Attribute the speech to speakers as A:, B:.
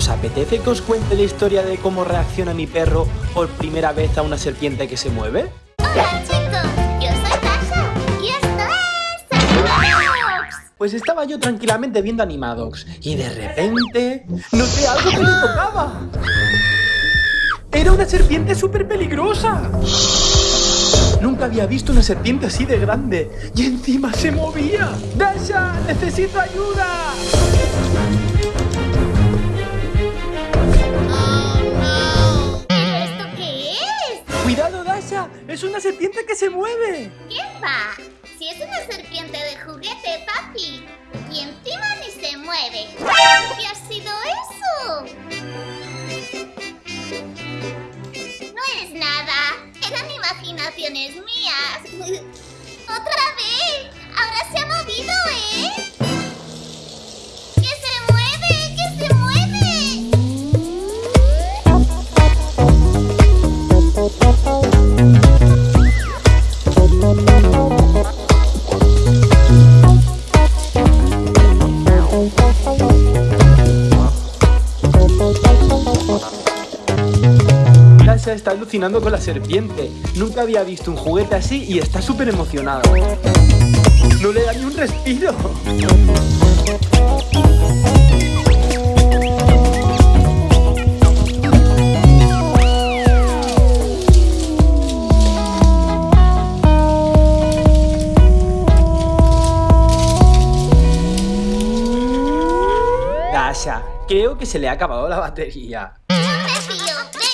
A: ¿Os apetece que os cuente la historia de cómo reacciona mi perro por primera vez a una serpiente que se mueve?
B: Hola chicos, yo soy Tasha y esto es.
A: Pues estaba yo tranquilamente viendo Animadox y de repente noté algo que me tocaba. Era una serpiente súper peligrosa. Nunca había visto una serpiente así de grande y encima se movía. ¡Dasha! ¡Necesito ayuda!
B: ¡Es
A: una serpiente que se mueve!
B: ¿Qué va? Si es una serpiente de juguete, papi. Y encima ni se mueve. ¿Qué ha sido eso? No es nada. Eran imaginaciones mías. ¡Otra vez! ¡Ahora se ha movido,
A: Dasha está alucinando con la serpiente. Nunca había visto un juguete así y está súper emocionada. No le da ni un respiro. Dasha, creo que se le ha acabado la batería.